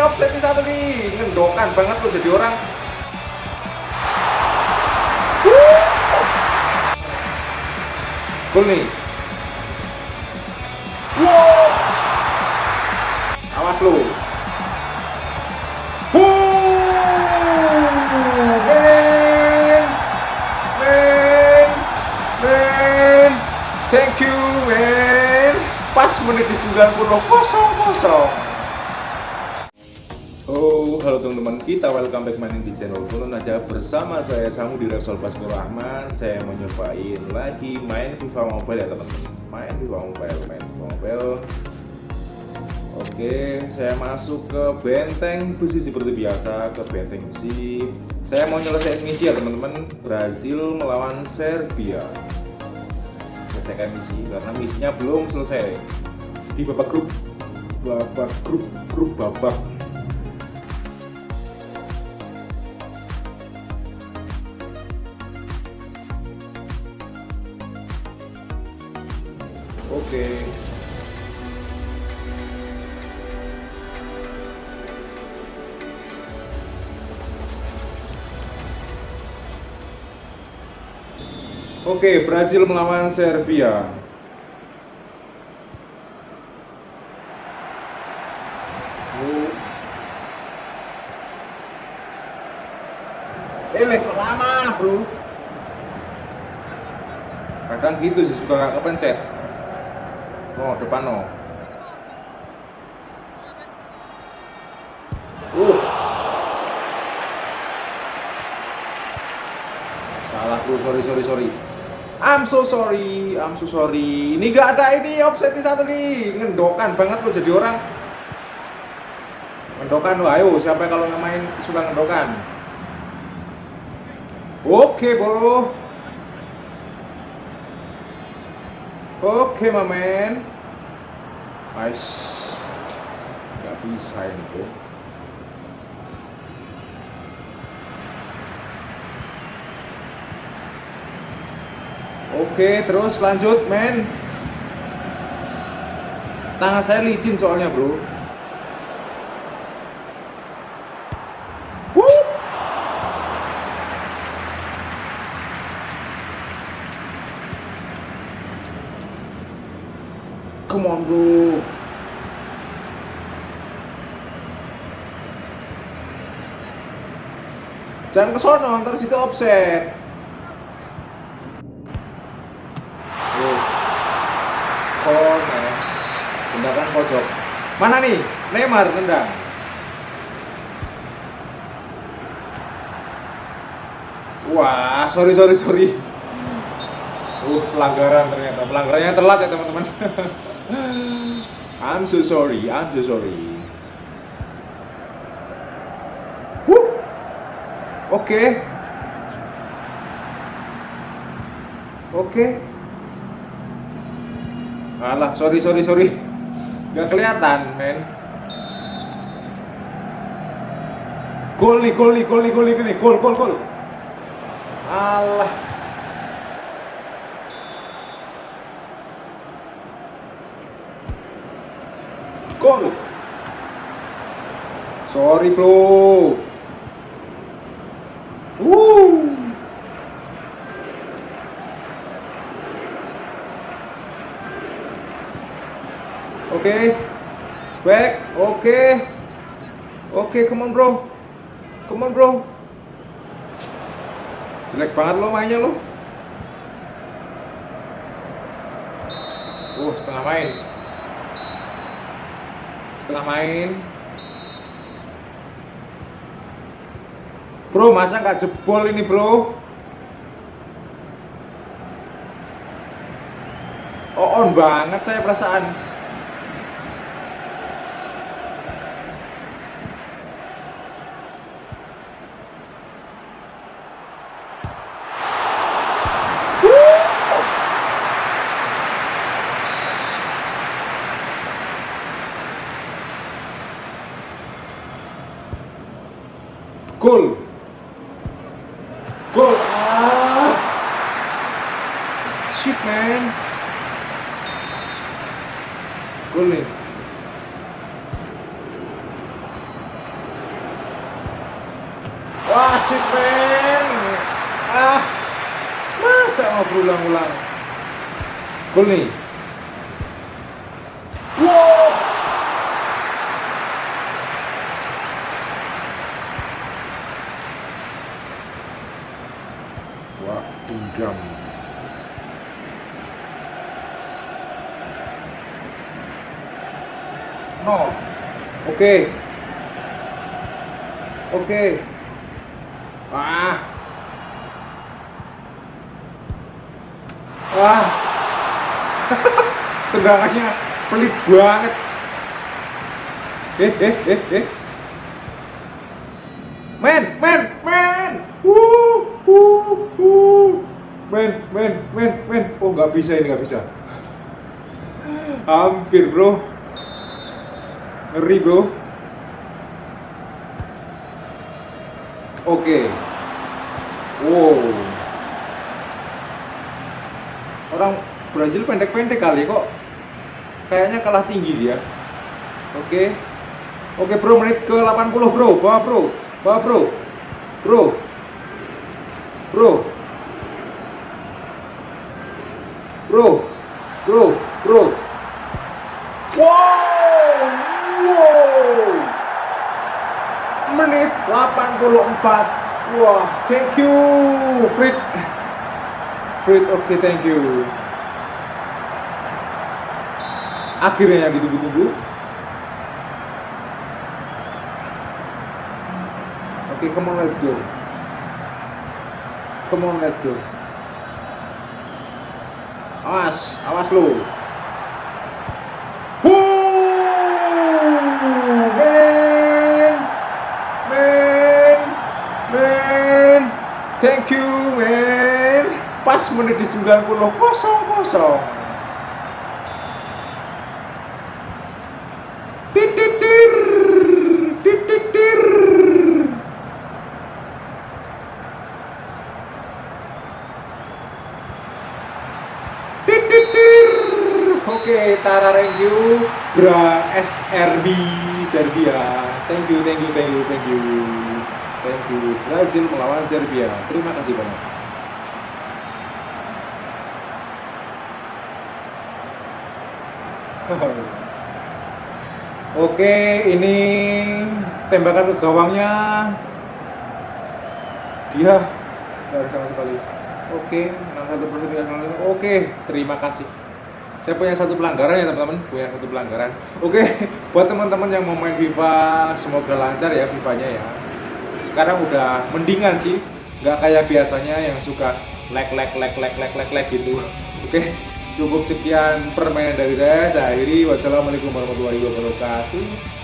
offset satu nih. Ngendokan banget lo jadi orang. Gol nih. Wow. Awas lo men. Men. Men. Thank you men. Pas menit di 90 kosong kosong Oh, halo teman-teman, kita welcome back main di channel Kulon aja bersama saya Samu di Repsol Baskoro Rahman. Saya mau nyobain lagi main FIFA Mobile ya teman-teman. Main FIFA Mobile, main FIFA Mobile. Oke, saya masuk ke benteng besi seperti biasa, ke benteng besi. Saya mau nyelesain misi ya teman-teman. Brazil melawan Serbia. Selesaikan misi karena misinya belum selesai. Di babak grup, babak grup, grup babak Oke. Oke, Brazil melawan Serbia. Oh. Eh, lama, bro? Kadang gitu sih suka nggak kepencet. Oh, depan no. Uh. Salah bro, sorry sorry sorry. I'm so sorry, I'm so sorry. Ini gak ada ini offset satu nih, ngendokan banget lo jadi orang. Ngendokan lo, ayo siapa kalau nggak main suka ngendokan? Oke bro. Oke, mamen. Nice. Gak bisa ini, bro. Oke, terus lanjut, men. Tangan saya licin soalnya, bro. Come on, bro. Jangan ke sono, ntar situ offset. Oh. Corner. Tendangan pojok. Mana nih? Neymar tendang. Wah, sorry sorry sorry. Uh, pelanggaran ternyata. Pelanggarannya telat ya teman-teman. I'm so sorry, I'm so sorry. Wuh. Oke. Oke. Alah, sorry sorry sorry. Gak kelihatan, men. Gol nih, gol nih, gol nih, gol nih, gol nih, gol, gol, gol. Alah. Gol. Sorry, bro. Woo. Oke. Back. Oke. Oke, come on, bro. Come on, bro. Jelek banget lo mainnya lo. Uh, setengah main. Setengah main. Bro, masa nggak jebol ini, bro? Oh, on banget saya perasaan. Gol. Gol. Ah. Shit, man. Gol nih. Wah, shit man. Ah, masa mau berulang-ulang? Gol nih. Wow. Jam. No. Oke. Oke. Ah. Wah. Tendangannya pelit banget. Eh, eh, eh, eh. Men, men. Men, men, men, men. Oh, nggak bisa ini, nggak bisa. Hampir, bro. Ngeri, bro. Oke. Wow. Orang Brazil pendek-pendek kali kok. Kayaknya kalah tinggi dia. Oke. Oke, Bro, menit ke 80, Bro. Bawa, Bro. Bawa, Bro. Bro. Bro. Bro. Bro. Bro. Wow. Wow. Menit 84. Wah, thank you, Frit. Frit, oke, okay, thank you. Akhirnya yang ditunggu-tunggu. Oke, okay, come on, let's go. Come on, let's go. Awas, awas lo. Thank you, man. Pas menit di 90 kosong kosong. Tara you. Bra SRB Serbia. Thank you, thank you, thank you, thank you. Thank you. Brazil melawan Serbia. Terima kasih banyak. Oke, ini tembakan ke gawangnya. Dia dari sama sekali. Oke, 61 persen Oke, terima kasih. Saya punya satu pelanggaran ya teman-teman, punya satu pelanggaran. Oke, buat teman-teman yang mau main FIFA, semoga lancar ya FIFA-nya ya. Sekarang udah mendingan sih. Nggak kayak biasanya yang suka lag lag lag lag lag lag lag gitu. Oke cukup sekian permainan dari saya. Saya akhiri. Wassalamualaikum warahmatullahi wabarakatuh